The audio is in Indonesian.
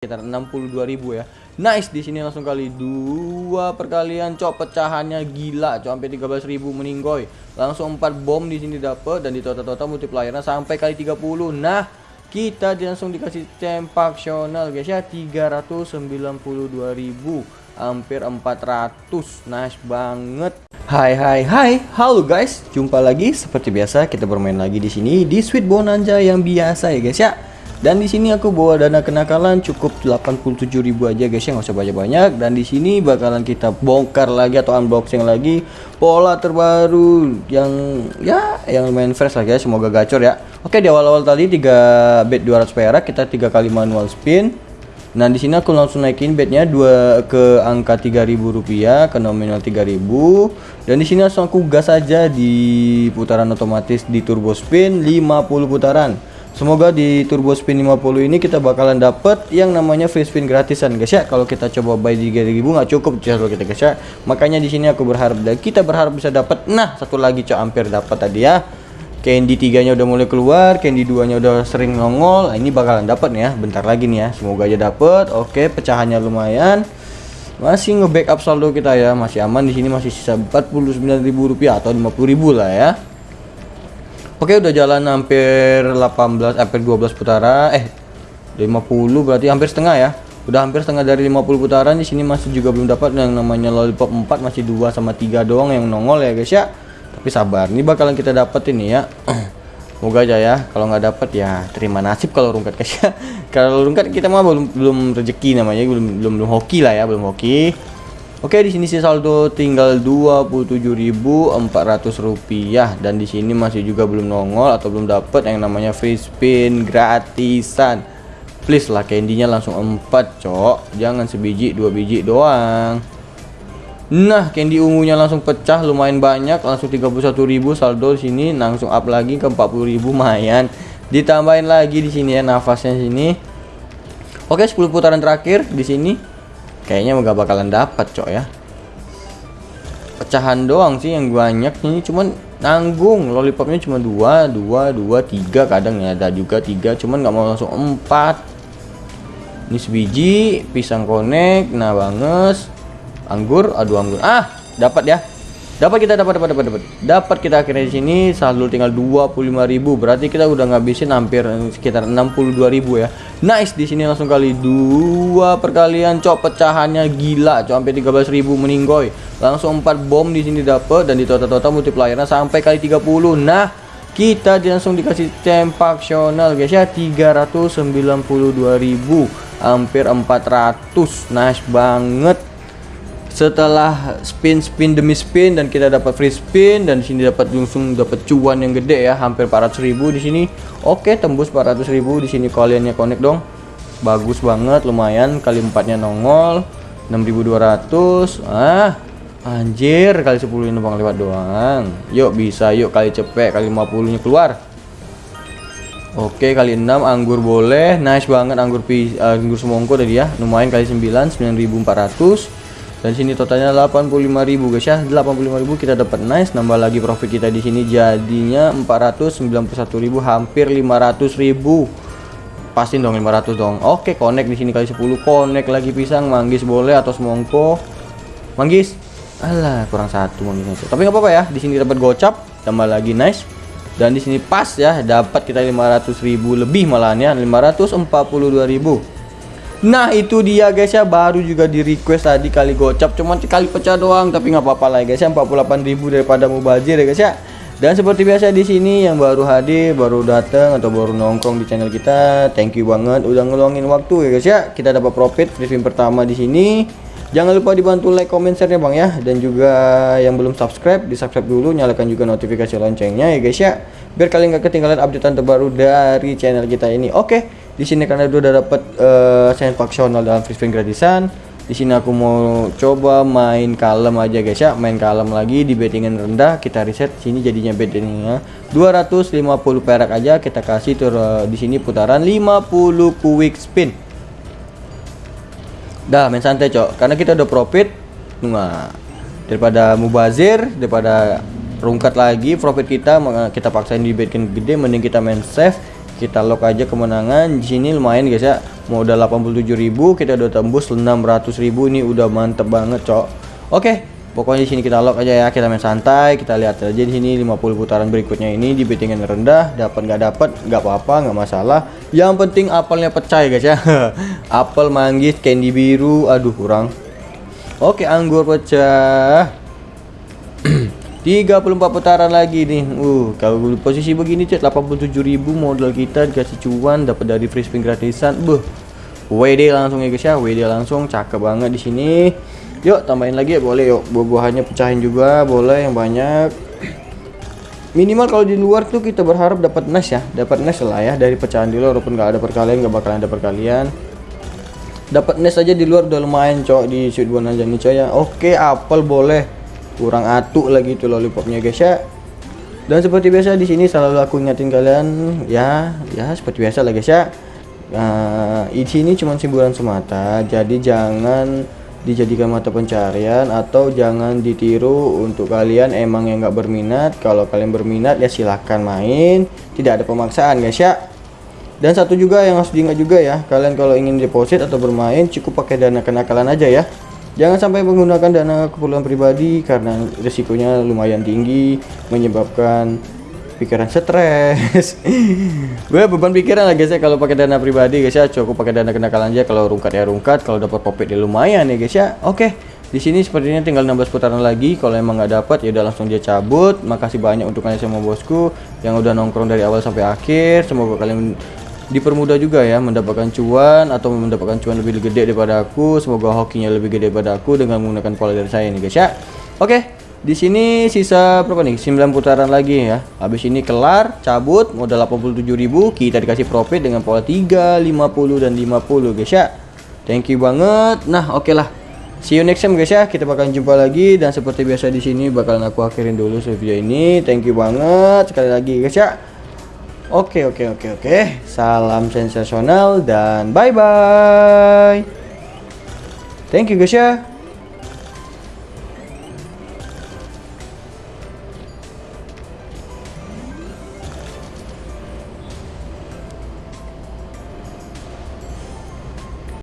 sekitar 62.000 ya. Nice di sini langsung kali dua perkalian cok pecahannya gila cok sampai 13.000 meninggoy. Langsung 4 bom di sini dapat dan di total-total multipliernya sampai kali 30. Nah, kita langsung dikasih tempaksional guys ya 392.000 hampir 400 nice banget Hai hai hai halo guys jumpa lagi seperti biasa kita bermain lagi di sini di Sweet Bonanza yang biasa ya guys ya dan di sini aku bawa dana kenakalan cukup 87.000 aja guys ya. Nggak usah banyak-banyak. Dan di sini bakalan kita bongkar lagi atau unboxing lagi pola terbaru yang ya yang lumayan fresh lah guys. Semoga gacor ya. Oke di awal-awal tadi 3 bet 200 perak kita tiga kali manual spin. Nah di sini aku langsung naikin bednya dua ke angka 3000 rupiah ke nominal 3000 dan di sini langsung aku gas aja di putaran otomatis di turbo spin 50 putaran. Semoga di turbo spin 50 ini kita bakalan dapet yang namanya free spin gratisan guys ya. Kalau kita coba buy di 3000 nggak cukup kalau kita guys ya. Makanya di sini aku berharap dan kita berharap bisa dapat. Nah, satu lagi cok hampir dapat tadi ya. Candy 3 nya udah mulai keluar, Candy 2 nya udah sering nongol. Nah, ini bakalan dapat nih ya. Bentar lagi nih ya. Semoga aja dapat. Oke, pecahannya lumayan. Masih nge-backup saldo kita ya, masih aman di sini masih sisa 49.000 rupiah atau 50.000 lah ya. Oke udah jalan hampir 18 hampir 12 putaran. Eh 50 berarti hampir setengah ya? Udah hampir setengah dari 50 putaran di sini masih juga belum dapat. Yang namanya lollipop 4 masih 2 sama 3 doang yang nongol ya guys ya. Tapi sabar ini bakalan kita dapat ini ya. Moga aja ya kalau nggak dapat ya terima nasib kalau rungkat guys ya. Kalau rungkat kita mah belum belum rezeki namanya belum belum belum hoki lah ya belum hoki Oke, di sini sih saldo tinggal 27.400 rupiah dan di sini masih juga belum nongol atau belum dapat yang namanya free spin gratisan. Please lah candy-nya langsung 4, Cok. Jangan sebiji, dua biji doang. Nah, candy ungunya langsung pecah lumayan banyak, langsung 31.000 saldo di sini langsung up lagi ke 40.000 lumayan. Ditambahin lagi di sini ya nafasnya sini. Oke, 10 putaran terakhir di sini kayaknya nggak bakalan dapat cok ya. Pecahan doang sih yang banyak ini cuman nanggung. Lollipopnya cuma dua dua dua tiga kadang ya. Ada juga tiga cuman nggak mau langsung empat. Ini sebiji pisang konek nah banget anggur aduh anggur. Ah dapat ya dapat kita dapat dapat dapat dapat. Dapat kita akhirnya di sini saldo tinggal 25.000 berarti kita udah ngabisin hampir sekitar 62.000 ya. Nice di sini langsung kali dua perkalian cok pecahannya gila cok sampai 13.000 meninggoy. Langsung 4 bom di sini dapat dan di total-total multipliernya sampai kali 30 nah kita langsung dikasih tempaksional guys ya. 392.000 hampir 400 nice banget setelah spin spin demi spin dan kita dapat free spin dan sini dapat langsung dapat cuan yang gede ya hampir 400.000 di sini. Oke tembus 400.000 di sini kaliannya connect dong. Bagus banget lumayan. Kali empatnya nongol 6200 ah anjir kali 10 ini bang lewat doang. Yuk bisa. Yuk kali cepet kali 50 nya keluar. Oke kali 6 anggur boleh. Nice banget anggur pi anggur semongko tadi ya. Lumayan kali 9 9400 dan sini totalnya 85.000 guys ya. 85.000 kita dapat nice. Nambah lagi profit kita di sini. Jadinya 491.000 hampir 500.000 pasin dong 500 dong. Oke connect di sini kali 10 connect lagi pisang manggis boleh atau semongko. Manggis? Alah kurang satu manggis. Tapi nggak apa-apa ya di sini dapat gocap tambah lagi nice. Dan di sini pas ya dapat kita 500.000 lebih malahan ya. 542.000 Nah itu dia guys ya. Baru juga di request tadi kali gocap. Cuman sekali pecah doang tapi nggak apa-apa lah guys ya. 48.000 daripada mubazir ya guys ya. Dan seperti biasa di sini yang baru hadir baru datang atau baru nongkrong di channel kita thank you banget udah ngeluangin waktu ya guys ya. Kita dapat profit spin pertama di sini. Jangan lupa dibantu like comment share ya bang ya. Dan juga yang belum subscribe di subscribe dulu. Nyalakan juga notifikasi loncengnya ya guys ya. Biar kalian gak ketinggalan updatean terbaru dari channel kita ini. Oke okay di sini karena udah dapat uh, sign faksional dalam free spin gratisan. Di sini aku mau coba main kalem aja guys ya. Main kalem lagi di bettingan rendah. Kita reset sini jadinya bettingnya 250 perak aja. Kita kasih tur uh, di sini putaran 50 quick spin. Dah main santai cok. Karena kita udah profit nah daripada mubazir daripada rungkat lagi profit kita kita paksain di betting gede mending kita main safe kita lock aja kemenangan. Di sini lumayan guys ya. Modal 87.000 kita udah tembus 600.000 ini udah mantep banget cok. Oke pokoknya di sini kita lock aja ya. Kita main santai kita lihat aja di sini 50 putaran berikutnya ini. Di bettingan rendah dapat nggak dapat nggak apa-apa nggak masalah. Yang penting apelnya pecah ya guys ya. Apel manggis candy biru. Aduh kurang. Oke anggur pecah 34 putaran lagi nih. Uh, kalau posisi begini cek 87.000 modal kita dikasih cuan dapat dari free spin gratisan. Buh. WD langsung ya guys ya. WD langsung cakep banget di sini. Yuk tambahin lagi ya boleh yuk. Buah-buahannya pecahin juga boleh yang banyak. Minimal kalau di luar tuh kita berharap dapat nice ya. Dapat nice lah ya dari pecahan di luar walaupun nggak ada perkalian nggak bakalan ada perkalian. Dapat nice aja di luar udah lumayan cok di shoot aja nih coy ya. Oke, apel boleh kurang atuk lagi tuh lollipopnya guys ya. Dan seperti biasa di sini selalu aku ingatin kalian ya ya seperti biasa lah guys ya. Nah, di sini cuma hiburan semata jadi jangan dijadikan mata pencarian atau jangan ditiru untuk kalian emang yang nggak berminat. Kalau kalian berminat ya silahkan main. Tidak ada pemaksaan guys ya. Dan satu juga yang harus diingat juga ya kalian kalau ingin deposit atau bermain cukup pakai dana kenakalan aja ya Jangan sampai menggunakan dana keperluan pribadi karena risikonya lumayan tinggi, menyebabkan pikiran stres. gue beban pikiran lah guys ya kalau pakai dana pribadi guys ya cukup pakai dana kenakalan aja kalau rungkat ya rungkat kalau dapat popet ya lumayan ya guys ya. Oke. Di sini sepertinya tinggal 16 putaran lagi. Kalau emang nggak dapat ya udah langsung dia cabut. Makasih banyak untuk kalian semua bosku yang udah nongkrong dari awal sampai akhir. Semoga kalian dipermudah juga ya mendapatkan cuan atau mendapatkan cuan lebih gede daripada aku semoga hokinya lebih gede daripada aku dengan menggunakan pola dari saya nih guys ya oke di sini sisa berapa nih 9 putaran lagi ya habis ini kelar cabut modal 87.000 kita dikasih profit dengan pola 3 50 dan 50 guys ya thank you banget nah oke okay lah See you next time guys ya. Kita bakalan jumpa lagi dan seperti biasa di sini bakalan aku akhirin dulu video ini. Thank you banget sekali lagi guys ya. Oke oke oke oke. Salam sensasional dan bye bye. Thank you guys ya.